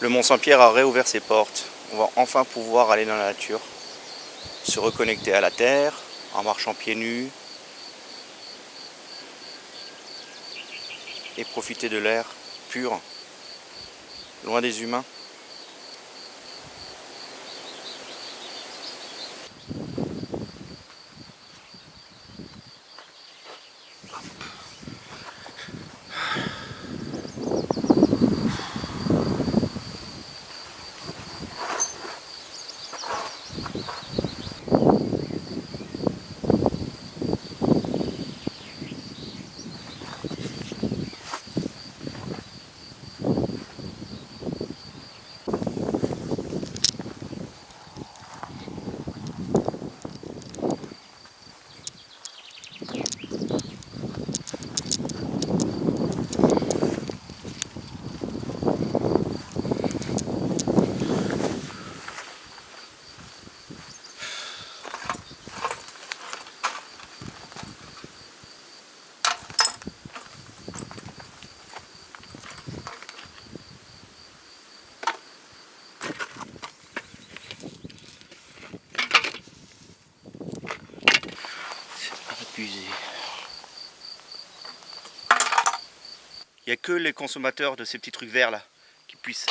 Le Mont Saint-Pierre a réouvert ses portes. On va enfin pouvoir aller dans la nature, se reconnecter à la terre en marchant pieds nus et profiter de l'air pur, loin des humains. Il n'y a que les consommateurs de ces petits trucs verts là qui puissent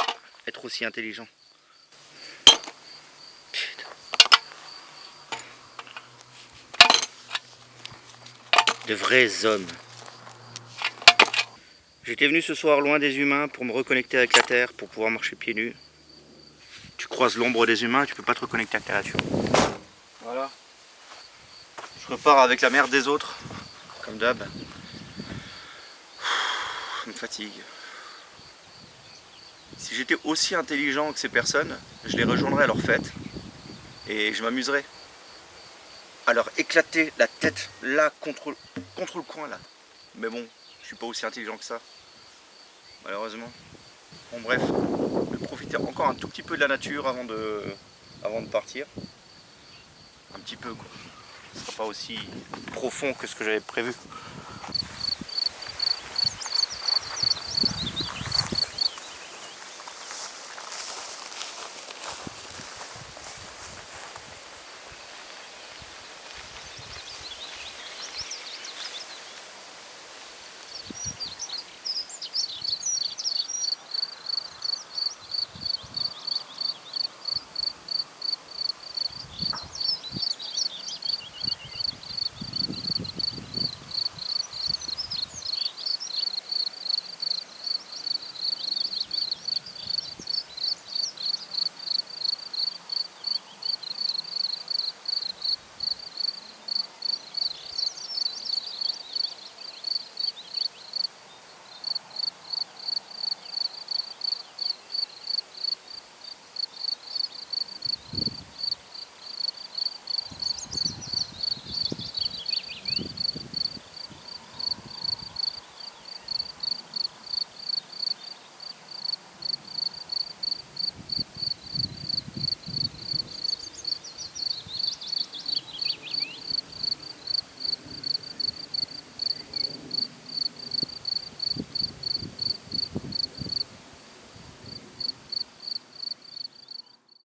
être aussi intelligents. Putain. De vrais hommes. J'étais venu ce soir loin des humains pour me reconnecter avec la terre, pour pouvoir marcher pieds nus. Tu croises l'ombre des humains, tu peux pas te reconnecter avec la nature. Voilà. Repars avec la merde des autres, comme d'hab. Me fatigue. Si j'étais aussi intelligent que ces personnes, je les rejoindrais à leur fête et je m'amuserais à leur éclater la tête là contre, contre le coin là. Mais bon, je suis pas aussi intelligent que ça, malheureusement. Bon bref, je vais profiter encore un tout petit peu de la nature avant de, avant de partir. Un petit peu quoi. Ce sera pas aussi profond que ce que j'avais prévu.